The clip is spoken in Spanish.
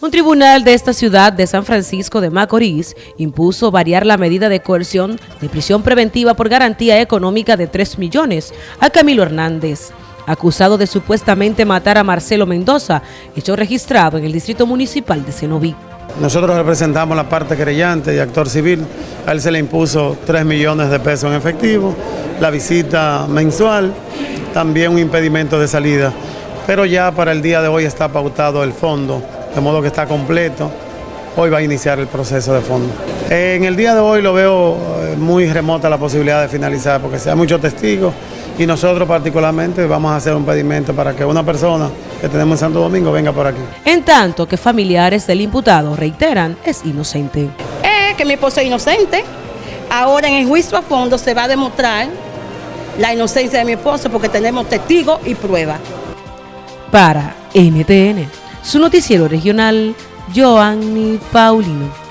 Un tribunal de esta ciudad de San Francisco de Macorís impuso variar la medida de coerción de prisión preventiva por garantía económica de 3 millones a Camilo Hernández, acusado de supuestamente matar a Marcelo Mendoza, hecho registrado en el Distrito Municipal de Cenoví. Nosotros representamos la parte querellante y actor civil. A él se le impuso 3 millones de pesos en efectivo, la visita mensual, también un impedimento de salida. Pero ya para el día de hoy está pautado el fondo de modo que está completo. Hoy va a iniciar el proceso de fondo. En el día de hoy lo veo eh, muy remota la posibilidad de finalizar porque sea muchos testigos y nosotros particularmente vamos a hacer un pedimento para que una persona que tenemos en Santo Domingo venga por aquí. En tanto que familiares del imputado reiteran es inocente. Eh, que mi esposo es inocente. Ahora en el juicio a fondo se va a demostrar la inocencia de mi esposo porque tenemos testigos y pruebas. Para NTN su noticiero regional, Joanny Paulino.